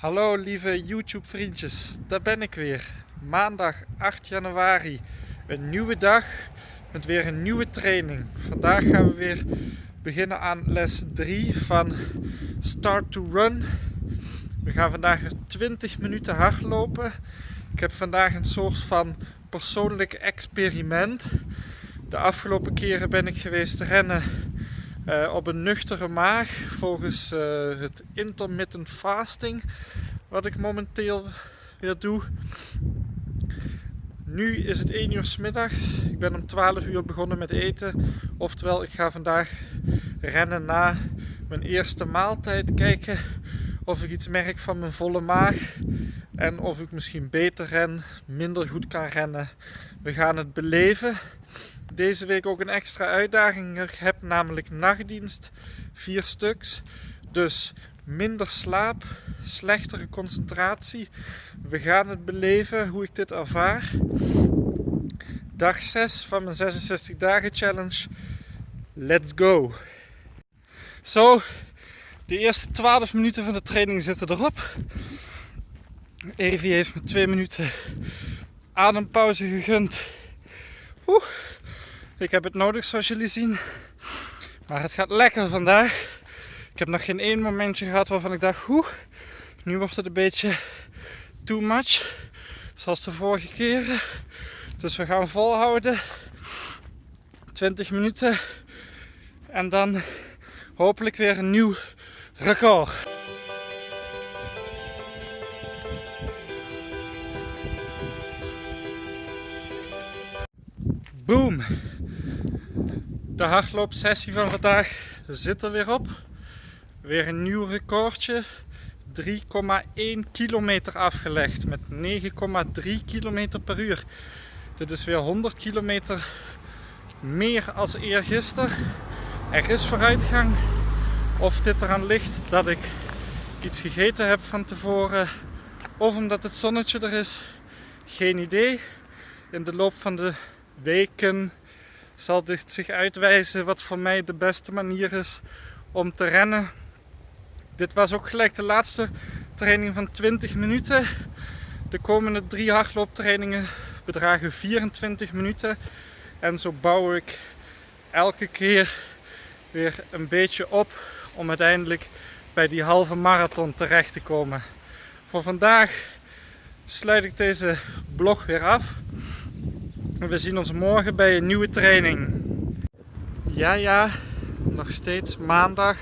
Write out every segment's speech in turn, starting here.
Hallo lieve YouTube vriendjes, daar ben ik weer. Maandag 8 januari, een nieuwe dag met weer een nieuwe training. Vandaag gaan we weer beginnen aan les 3 van Start to Run. We gaan vandaag 20 minuten hardlopen. Ik heb vandaag een soort van persoonlijk experiment. De afgelopen keren ben ik geweest rennen uh, op een nuchtere maag volgens uh, het intermittent fasting wat ik momenteel weer doe. Nu is het 1 uur s middags. Ik ben om 12 uur begonnen met eten. Oftewel, ik ga vandaag rennen na mijn eerste maaltijd. Kijken of ik iets merk van mijn volle maag. En of ik misschien beter ren, minder goed kan rennen. We gaan het beleven deze week ook een extra uitdaging. Ik heb namelijk nachtdienst, vier stuks. Dus minder slaap, slechtere concentratie. We gaan het beleven hoe ik dit ervaar. Dag 6 van mijn 66 dagen challenge. Let's go! Zo, de eerste 12 minuten van de training zitten erop. Evi heeft me 2 minuten adempauze gegund. Ik heb het nodig zoals jullie zien. Maar het gaat lekker vandaag. Ik heb nog geen één momentje gehad waarvan ik dacht, hoe, nu wordt het een beetje too much. Zoals de vorige keren. Dus we gaan volhouden. 20 minuten. En dan hopelijk weer een nieuw record. Boom! De hardloopsessie van vandaag zit er weer op. Weer een nieuw recordje. 3,1 kilometer afgelegd met 9,3 kilometer per uur. Dit is weer 100 kilometer meer als eergisteren. Er is vooruitgang. Of dit eraan ligt dat ik iets gegeten heb van tevoren of omdat het zonnetje er is, geen idee. In de loop van de weken zal dit zich uitwijzen wat voor mij de beste manier is om te rennen. Dit was ook gelijk de laatste training van 20 minuten. De komende drie hardlooptrainingen bedragen 24 minuten. En zo bouw ik elke keer weer een beetje op om uiteindelijk bij die halve marathon terecht te komen. Voor vandaag sluit ik deze blog weer af. We zien ons morgen bij een nieuwe training. Ja, ja, nog steeds maandag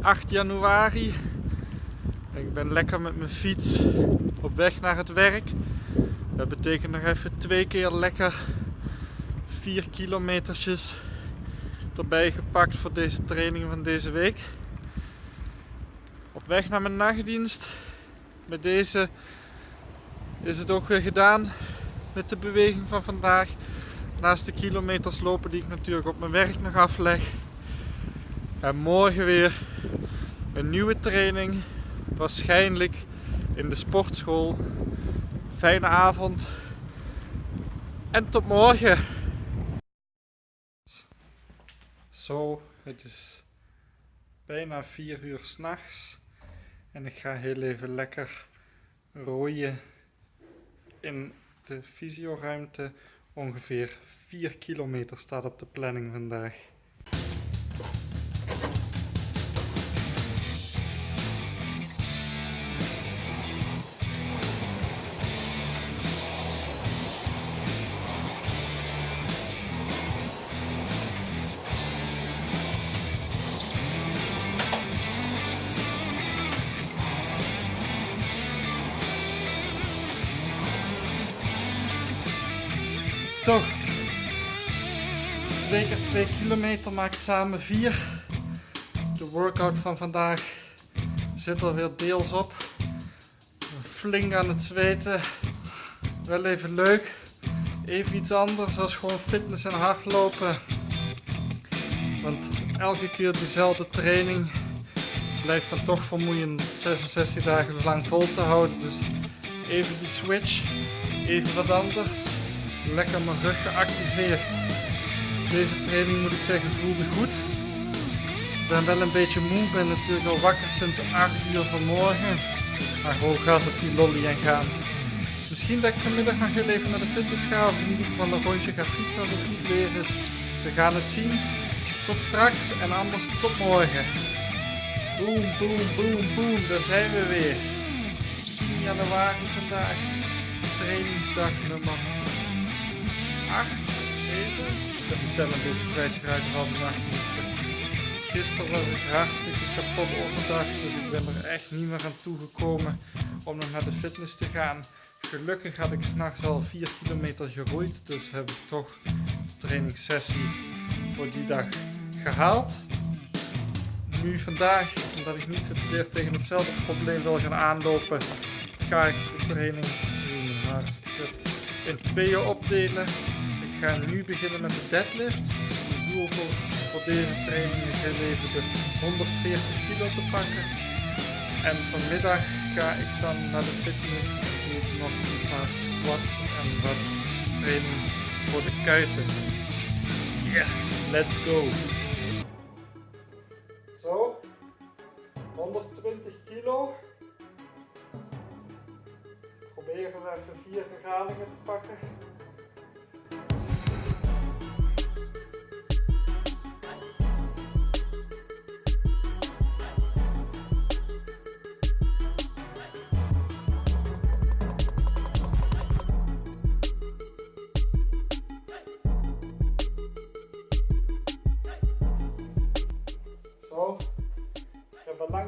8 januari. Ik ben lekker met mijn fiets op weg naar het werk. Dat betekent nog even twee keer lekker 4 kilometertjes erbij gepakt voor deze training van deze week. Op weg naar mijn nachtdienst. Met deze is het ook weer gedaan met de beweging van vandaag. Naast de kilometers lopen die ik natuurlijk op mijn werk nog afleg. En morgen weer een nieuwe training. Waarschijnlijk in de sportschool. Fijne avond. En tot morgen. Zo, het is bijna 4 uur s'nachts. En ik ga heel even lekker rooien in de fysioruimte. Ongeveer 4 kilometer staat op de planning vandaag. Zo. 2 keer 2 kilometer maakt samen 4. De workout van vandaag zit er weer deels op. Flink aan het zweten. Wel even leuk. Even iets anders als gewoon fitness en hardlopen. Want elke keer dezelfde training blijft dan toch vermoeiend 66 dagen lang vol te houden. Dus even die switch, even wat anders lekker mijn rug geactiveerd. Deze training moet ik zeggen voelde goed. Ik ben wel een beetje moe, ben natuurlijk al wakker sinds 8 uur vanmorgen. Maar gewoon gas op die lolly en gaan. Misschien dat ik vanmiddag nog heel even naar de fitness ga of in ieder geval een rondje ga fietsen als het goed weer is. We gaan het zien. Tot straks en anders tot morgen. Boom, boom, boom, boom. Daar zijn we weer. 10 januari vandaag. Trainingsdag nummer 8, 7. Ik heb de tel een beetje kwijtgeraakt van nacht. Gisteren was ik hartstikke kapot overdag, dus ik ben er echt niet meer aan toegekomen om nog naar de fitness te gaan. Gelukkig had ik s'nachts al 4 kilometer geroeid, dus heb ik toch trainingssessie voor die dag gehaald. Nu vandaag, omdat ik niet weer tegen hetzelfde probleem wil gaan aanlopen, ga ik de training in tweeën opdelen. Ik ga nu beginnen met de deadlift. Het doel voor, voor deze training is even de 140 kilo te pakken. En vanmiddag ga ik dan naar de fitness en doe nog een paar squats en wat training voor de kuiten. Yeah, let's go! Zo, 120 kilo. Proberen we even vier herhalingen te pakken.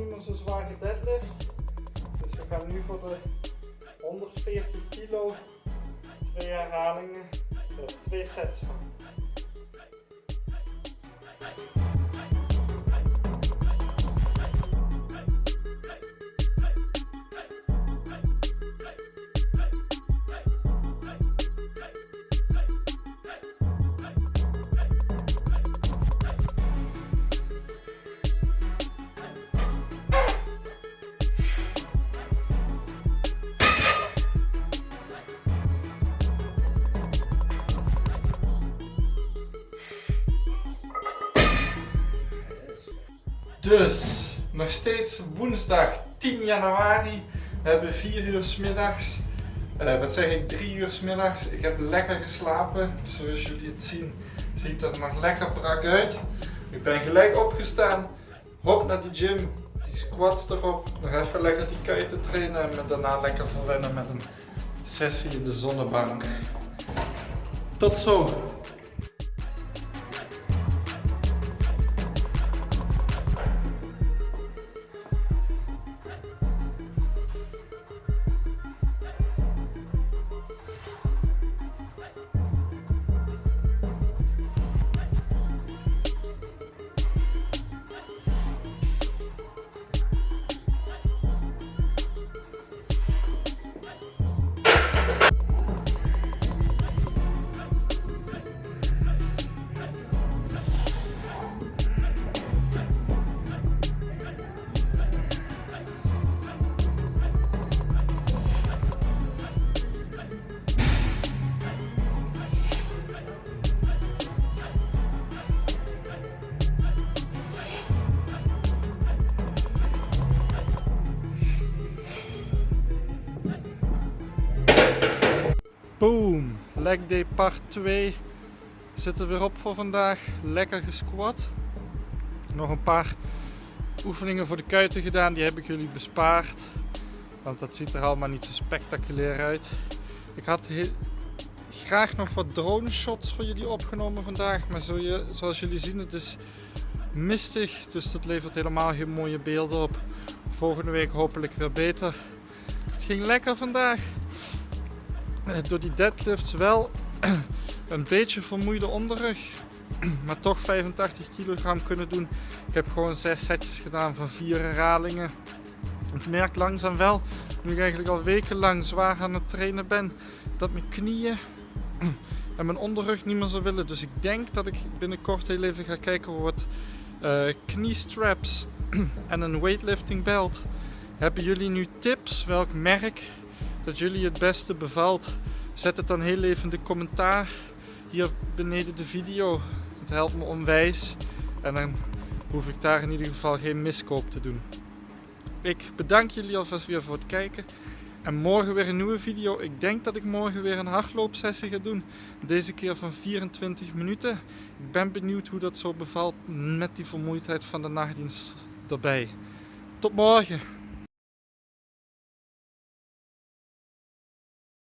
Niet meer zo zwaar gedeadlift. Dus we gaan nu voor de 140 kilo, twee herhalingen, er twee sets van. Dus, nog steeds woensdag 10 januari. We hebben 4 uur s middags. Uh, wat zeg ik, 3 uur s middags. Ik heb lekker geslapen. Zoals jullie het zien, ziet er nog lekker brak uit. Ik ben gelijk opgestaan. Hop naar de gym. Die squats erop. Nog even lekker die kuiten trainen. En me daarna lekker verwennen met een sessie in de zonnebank. Tot zo! Leg day part 2 zit er weer op voor vandaag. Lekker gesquat. Nog een paar oefeningen voor de kuiten gedaan. Die heb ik jullie bespaard. Want dat ziet er allemaal niet zo spectaculair uit. Ik had graag nog wat drone shots voor jullie opgenomen vandaag. Maar zo je, zoals jullie zien het is mistig. Dus dat levert helemaal geen mooie beelden op. Volgende week hopelijk weer beter. Het ging lekker vandaag. Eh, door die deadlifts wel een beetje vermoeide onderrug. Maar toch 85 kilogram kunnen doen. Ik heb gewoon 6 setjes gedaan van 4 herhalingen. Ik merk langzaam wel, nu ik eigenlijk al wekenlang zwaar aan het trainen ben, dat mijn knieën en mijn onderrug niet meer zo willen. Dus ik denk dat ik binnenkort heel even ga kijken voor wat uh, kniestraps en een weightlifting belt. Hebben jullie nu tips welk merk dat jullie het beste bevalt. Zet het dan heel even in de commentaar hier beneden de video. Het helpt me onwijs en dan hoef ik daar in ieder geval geen miskoop te doen. ik bedank jullie alvast weer voor het kijken. En morgen weer een nieuwe video. Ik denk dat ik morgen weer een hardloopsessie ga doen. Deze keer van 24 minuten. Ik ben benieuwd hoe dat zo bevalt met die vermoeidheid van de nachtdienst erbij. Tot morgen.